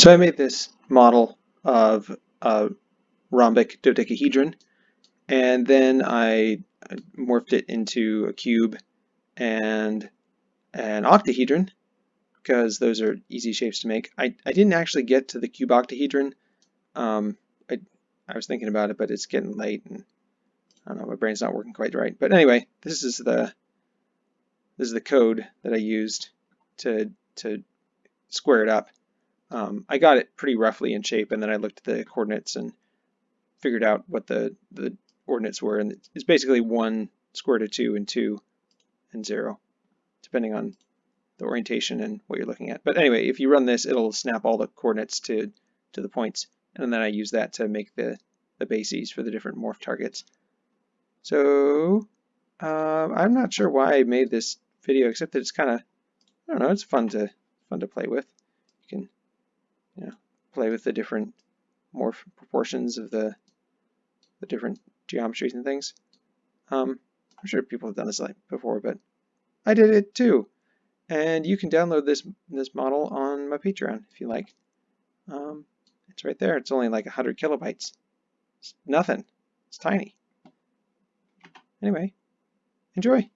So I made this model of a rhombic dodecahedron and then I morphed it into a cube and an octahedron because those are easy shapes to make. I, I didn't actually get to the cuboctahedron. Um, I, I was thinking about it, but it's getting late and I don't know, my brain's not working quite right. But anyway, this is the this is the code that I used to to square it up. Um, I got it pretty roughly in shape and then I looked at the coordinates and figured out what the, the ordinates were and it's basically 1 square root of 2 and 2 and 0 depending on the orientation and what you're looking at. But anyway, if you run this it'll snap all the coordinates to, to the points and then I use that to make the, the bases for the different morph targets. So uh, I'm not sure why I made this video except that it's kind of I don't know it's fun to fun to play with. You can you know, play with the different morph proportions of the the different geometries and things. Um, I'm sure people have done this like before, but I did it too. And you can download this this model on my Patreon if you like. Um, it's right there. It's only like 100 kilobytes. It's nothing. It's tiny. Anyway, enjoy.